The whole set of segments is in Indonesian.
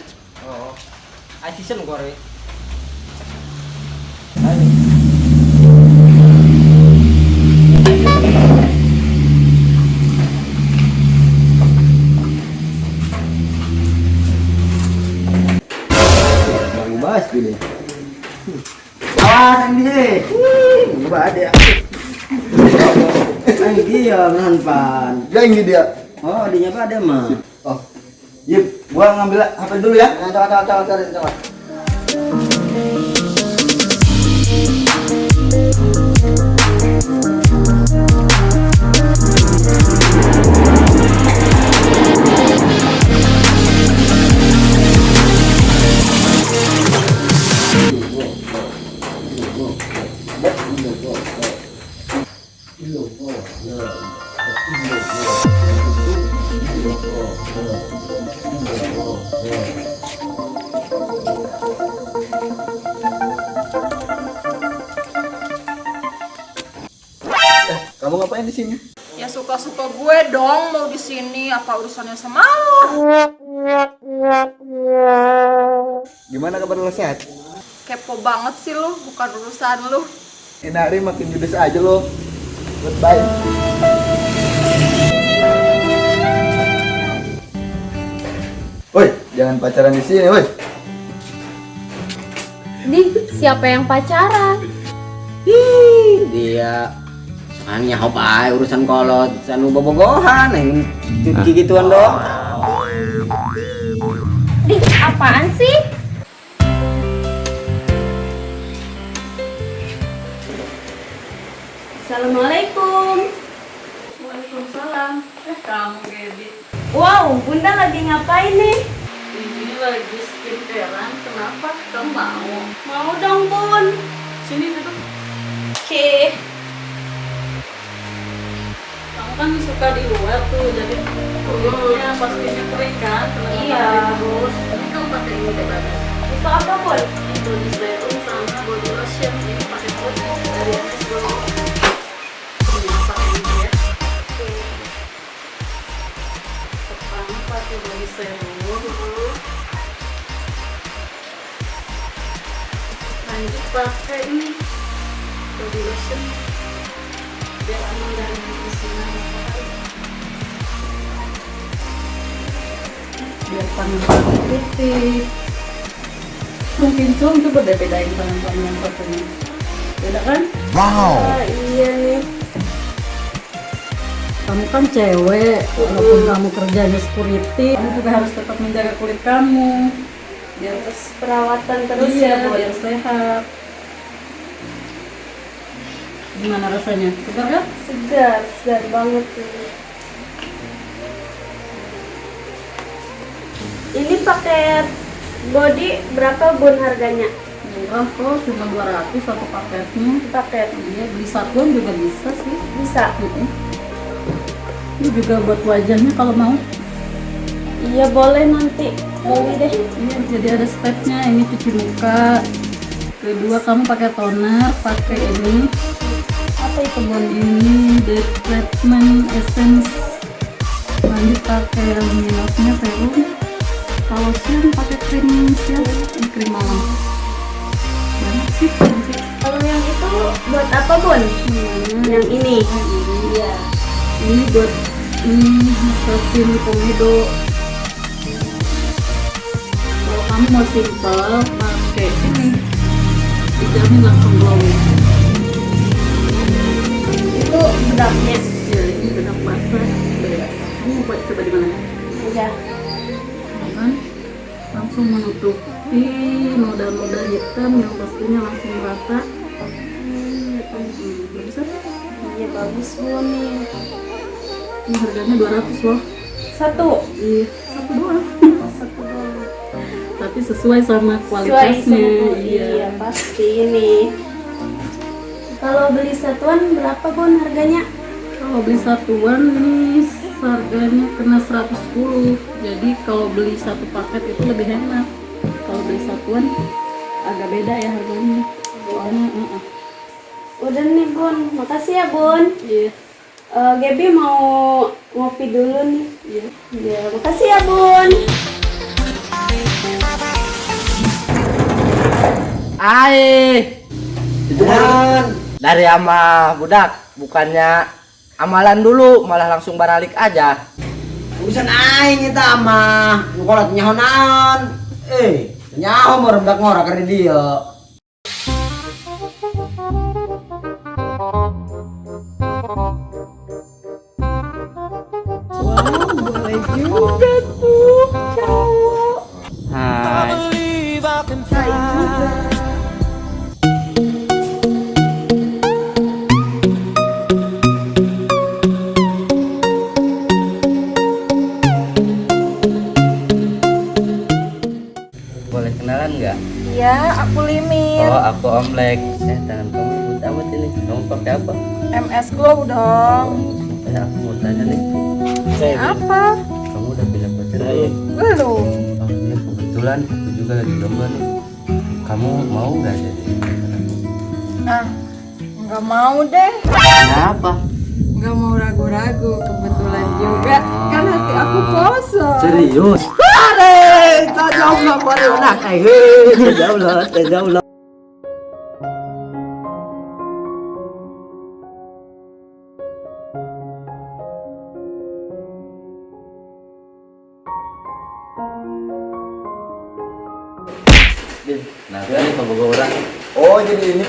Keren. Oh. Ayo season gua re. Baru bahas pilih. Awas yang dia. Dia. Yang dia. Yang dia. Oh, pada mah. Oh. Yip, gua ngambil HP dulu ya. Nah, coba coba coba coba Kamu ngapain di sini? Ya suka-suka gue dong mau di sini apa urusannya sama lo? Gimana kabar lo sehat? Kepo banget sih lu, bukan urusan lu. Ini hari makin judes aja lo. Goodbye. Woi, jangan pacaran di sini, woi. Nih, siapa yang pacaran? Ih, dia Soalnya apa aja urusan kolot, sanu bobogohan, yang cuci gituan dong. Ih, apaan sih? Assalamualaikum. Waalaikumsalam. Eh kamu Gaby, Wow, Bunda lagi ngapain nih? ini lagi skincarean, kenapa? Kamu mau? Mau dong, Bun. Sini duduk. Oke. Kamu kan suka di luar tuh, jadi kulitnya pastinya kering kan? Iya. terus? Ini kamu pakai ini deh bagus. Itu apa, Bun? Ini body serum sama body lotion. Ini pakai produk dari MS Glow. Pertama pakai body serum. Lanjut pakai ini body lotion. Biar aman matahari. Biar tangan kamu putih. Mungkin cum coba deh bedain tangan kamu yang satunya. Beda kan? Ah, iya nih. Kamu kan cewek, walaupun kamu kerjanya security, kamu juga harus tetap menjaga kulit kamu. Biar Terus perawatan terus iya, ya, biar sehat. Gimana rasanya? Segar kan? Segar, segar banget tuh. Ini paket body berapa bun harganya? Murah kok, cuma 200 satu paketnya. Paket Iya, beli satuan juga bisa sih. bisa. Ini juga buat wajahnya kalau mau. Iya boleh nanti beli deh. Iya, jadi ada stepnya. Ini cuci muka. Kedua kamu pakai toner, pakai ini. Bon ini? The treatment essence. Lanjut pakai luminosnya serum. Kalau siang pakai krim siang, ini krim malam. Banyak sih. Kalau yang itu buat apa bun? Hmm. Yang ini. Iya. Ini buat ini mesin komedo. Kalau kamu mau simple, pakai ini. Dijamin langsung glowing. Bedaknya. Ya, ini bedak basah. Kamu mau buat coba di mana? Iya. kan langsung menutupi noda-noda hitam yang pastinya langsung rata hmm, bagus? Iya bagus bun ini harganya 200 loh Satu. iya satu doang Satu doang. tapi sesuai sama Sesuai kualitasnya sama iya iya pasti ini. Kalau beli satuan berapa bun harganya? kalau beli satuan ini harganya kena 110 jadi kalau beli satu paket itu lebih enak kalau beli satuan agak beda ya harganya soalnya uh-uh. Udah nih bun, makasih ya bun. Iya. Eh, Gaby mau ngopi dulu nih. Iya. Ya, makasih ya bun. Ai, itu kan dari ama budak, bukannya amalan dulu, malah langsung baralik aja. Urusan aing. Nu kolot nyaho naon? Eh, nyaho mah rendak ngora ka dia. Hai. Omlek. Eh, tangan kamu ribut amat ini. Kamu pakai apa? MS Glow dong. Eh, aku mau tanya nih. Apa? Kamu udah punya pacar belum? Belum. Oh, ini kebetulan aku juga lagi lomba nih. Kamu mau nggak jadi? Ah, nggak mau deh. Kenapa? Nggak mau ragu-ragu. Kebetulan juga. Kan hati aku kosong. Serius? Tak jauh lah jauh lah, tak jauh lah.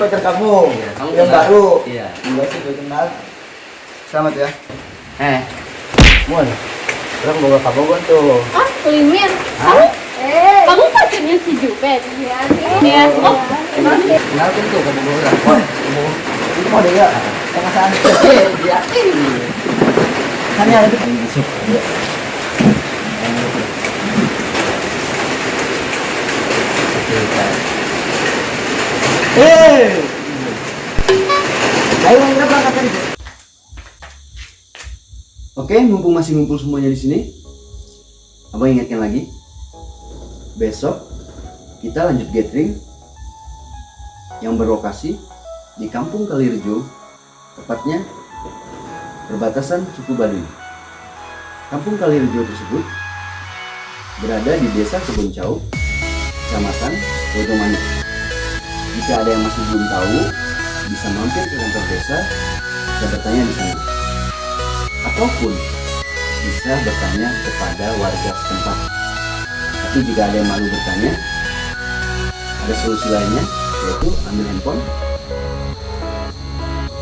Pacar kamu. Iya, kamu yang kenal? baru. Iya. Enggak sih, gue kenal. Selamat ya. Eh, Mun, orang bawa kabogon tuh. Ah, Limin. Kamu eh kamu pacarnya si Jupet? Iya. Iya. Oh, Kenal kan tuh kabogon orang. Oh, Itu mau deh ya. Tengah sana. dia. Sana ada tuh. Masuk. Oke, mumpung masih ngumpul semuanya di sini, abang ingatkan lagi, besok kita lanjut gathering yang berlokasi di Kampung Kalirejo, tepatnya perbatasan suku Baduy. Kampung Kalirejo tersebut berada di desa Keboncau, kecamatan Bodomani. Jika ada yang masih belum tahu, bisa mampir ke kantor desa, bisa bertanya di sana. Ataupun bisa bertanya kepada warga setempat. Tapi jika ada yang malu bertanya, ada solusi lainnya, yaitu ambil handphone,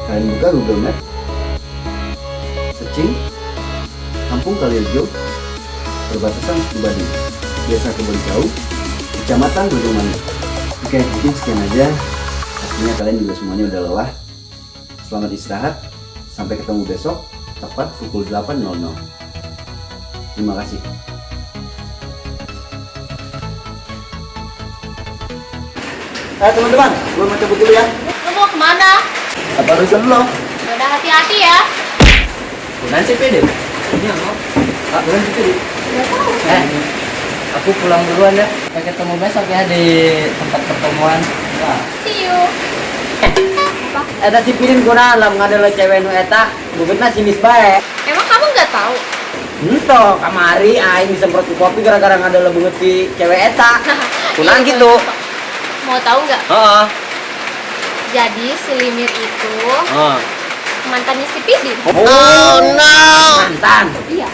kalian buka Google Maps, searching Kampung Kalirejo, perbatasan Suku Baduy, Desa Kebun Jauh, Kecamatan Bodomani. Oke, mungkin sekian aja. Pastinya kalian juga semuanya udah lelah. Selamat istirahat. Sampai ketemu besok, tepat pukul 8.00. Terima kasih. Eh teman-teman, gue mau cabut dulu ya. lu mau ke mana? Apa urusan lo? Udah hati-hati ya. Bukan sih pede. Iya, mau. Ah, bukan sih pede. Eh, aku pulang duluan ya. Sampai ketemu besok ya di tempat pertemuan. Wah. See you. Eta si pilin kuna lam ngadela cewek nu eta, bubutna sinis bae. Emang kamu nggak tahu? Ento kamari aing disemprot ku kopi gara-gara ngadela beungeut si cewek eta. Kunang Iya, gitu. Mau tahu nggak? Heeh. Jadi si Limit itu Heeh. mantannya si Pidin. Oh, no. Mantan. Iya.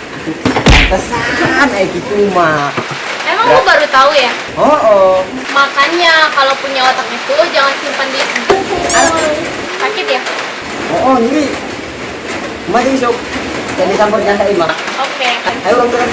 Pantesan eh gitu mah. Emang lu baru tahu ya? Oh, oh. Makanya kalau punya otak itu jangan simpan di sakit ya. Oh, oh, ini. Mari sok. Jadi campur janda imah. Oke. Ayo orang.